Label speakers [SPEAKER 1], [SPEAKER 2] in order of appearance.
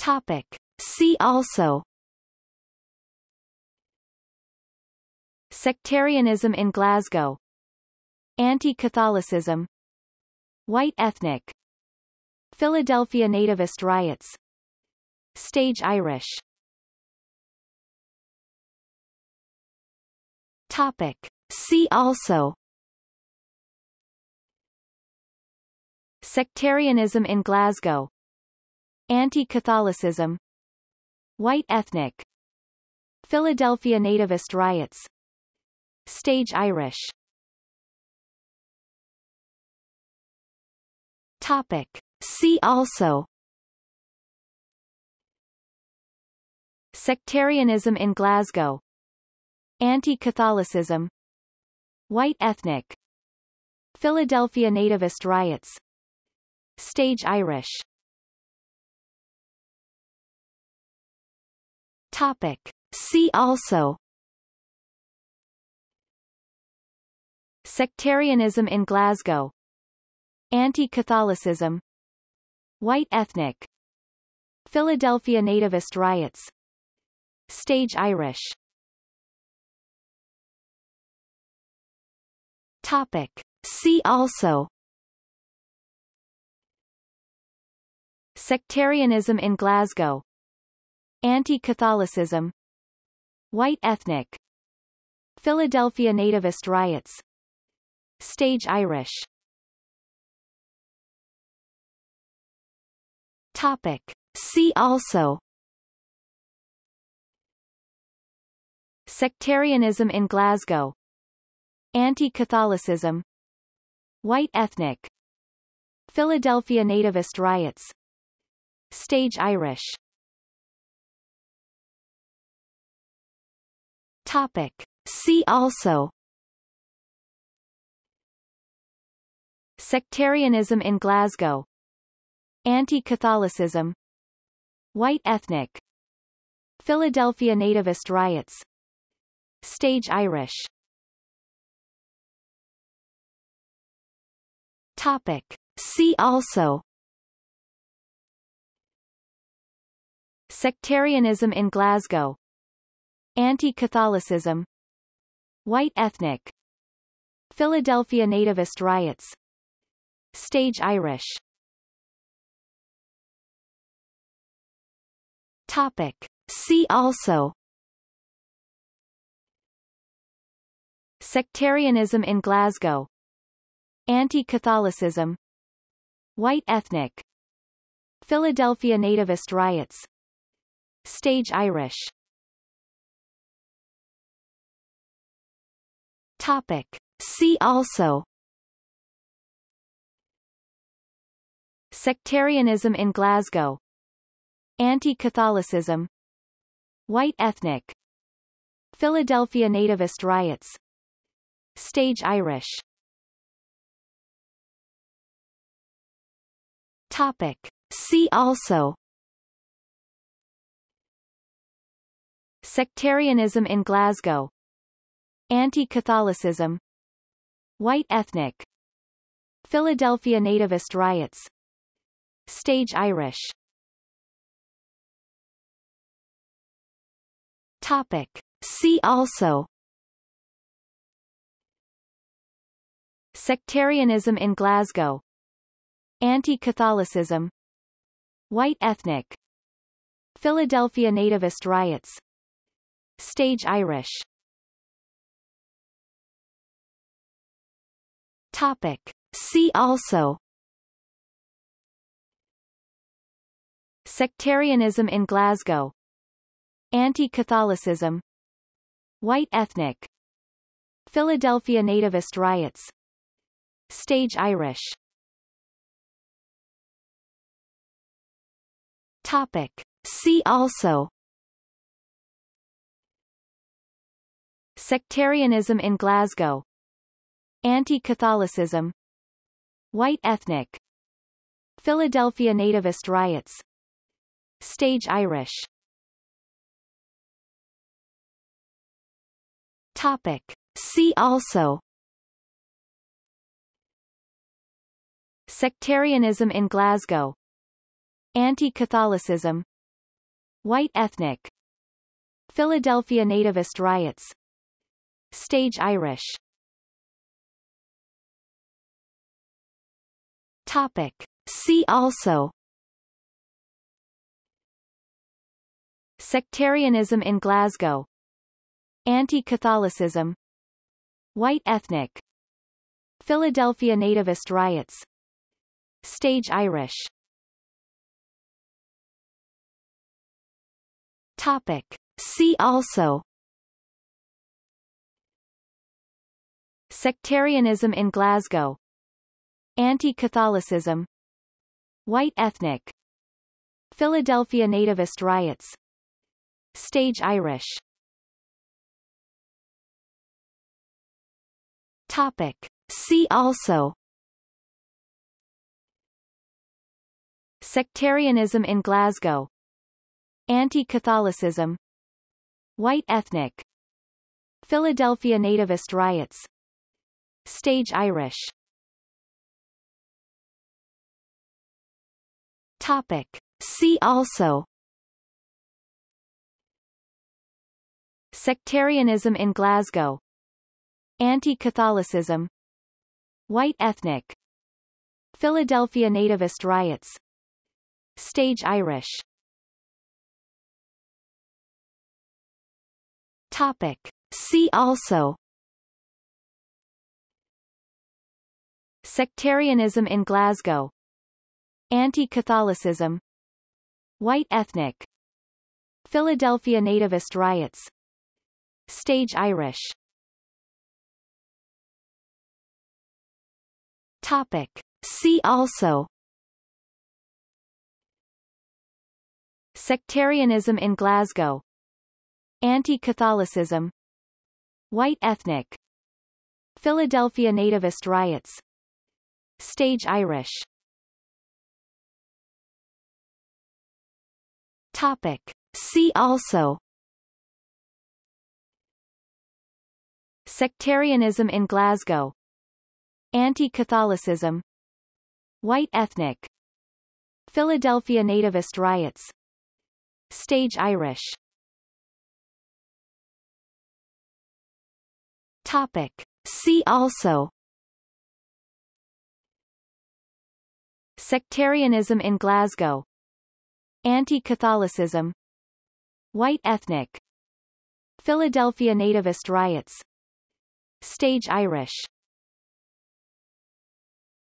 [SPEAKER 1] Topic. See also. Sectarianism in Glasgow. Anti-Catholicism. White ethnic. Philadelphia nativist riots. Stage Irish. Topic. See also. Sectarianism in Glasgow Anti-Catholicism. White ethnic. Philadelphia nativist riots. Stage Irish. Topic. See also. Sectarianism in Glasgow. Anti-Catholicism. White ethnic. Philadelphia nativist riots. Stage Irish Topic. See also. Sectarianism in Glasgow. Anti-Catholicism. White ethnic. Philadelphia nativist riots. Stage Irish. Topic. See also. Sectarianism in Glasgow Anti-Catholicism. White ethnic. Philadelphia nativist riots. Stage Irish. Topic. See also. Sectarianism in Glasgow. Anti-Catholicism. White ethnic. Philadelphia nativist riots. Stage Irish Topic. See also. Sectarianism in Glasgow. Anti-Catholicism. White ethnic. Philadelphia nativist riots. Stage Irish. Topic. See also. Sectarianism in Glasgow Anti-Catholicism. White ethnic. Philadelphia nativist riots. Stage Irish. Topic. See also. Sectarianism in Glasgow. Anti-Catholicism. White ethnic. Philadelphia nativist riots. Stage Irish Topic. See also. Sectarianism in Glasgow. Anti-Catholicism. White ethnic. Philadelphia nativist riots. Stage Irish. Topic. See also. Sectarianism in Glasgow Anti-Catholicism. White ethnic. Philadelphia nativist riots. Stage Irish. Topic. See also. Sectarianism in Glasgow. Anti-Catholicism. White ethnic. Philadelphia nativist riots. Stage Irish Topic. See also. Sectarianism in Glasgow. Anti-Catholicism. White ethnic. Philadelphia nativist riots. Stage Irish. Topic. See also. Sectarianism in Glasgow Anti-Catholicism. White ethnic. Philadelphia nativist riots. Stage Irish. Topic. See also. Sectarianism in Glasgow. Anti-Catholicism. White ethnic. Philadelphia nativist riots. Stage Irish Topic. See also. Sectarianism in Glasgow. Anti-Catholicism. White ethnic. Philadelphia nativist riots. Stage Irish. Topic. See also. Sectarianism in Glasgow Anti-Catholicism. White ethnic. Philadelphia nativist riots. Stage Irish. Topic. See also. Sectarianism in Glasgow. Anti-Catholicism. White ethnic. Philadelphia nativist riots. Stage Irish Topic. See also. Sectarianism in Glasgow. Anti-Catholicism. White ethnic. Philadelphia nativist riots. Stage Irish. Topic. See also. Sectarianism in Glasgow Anti-Catholicism. White ethnic. Philadelphia nativist riots. Stage Irish. Topic. See also. Sectarianism in Glasgow. Anti-Catholicism. White ethnic. Philadelphia nativist riots. Stage Irish Topic. See also. Sectarianism in Glasgow. Anti-Catholicism. White ethnic. Philadelphia nativist riots. Stage Irish. Topic. See also. Sectarianism in Glasgow Anti-Catholicism. White ethnic. Philadelphia nativist riots. Stage Irish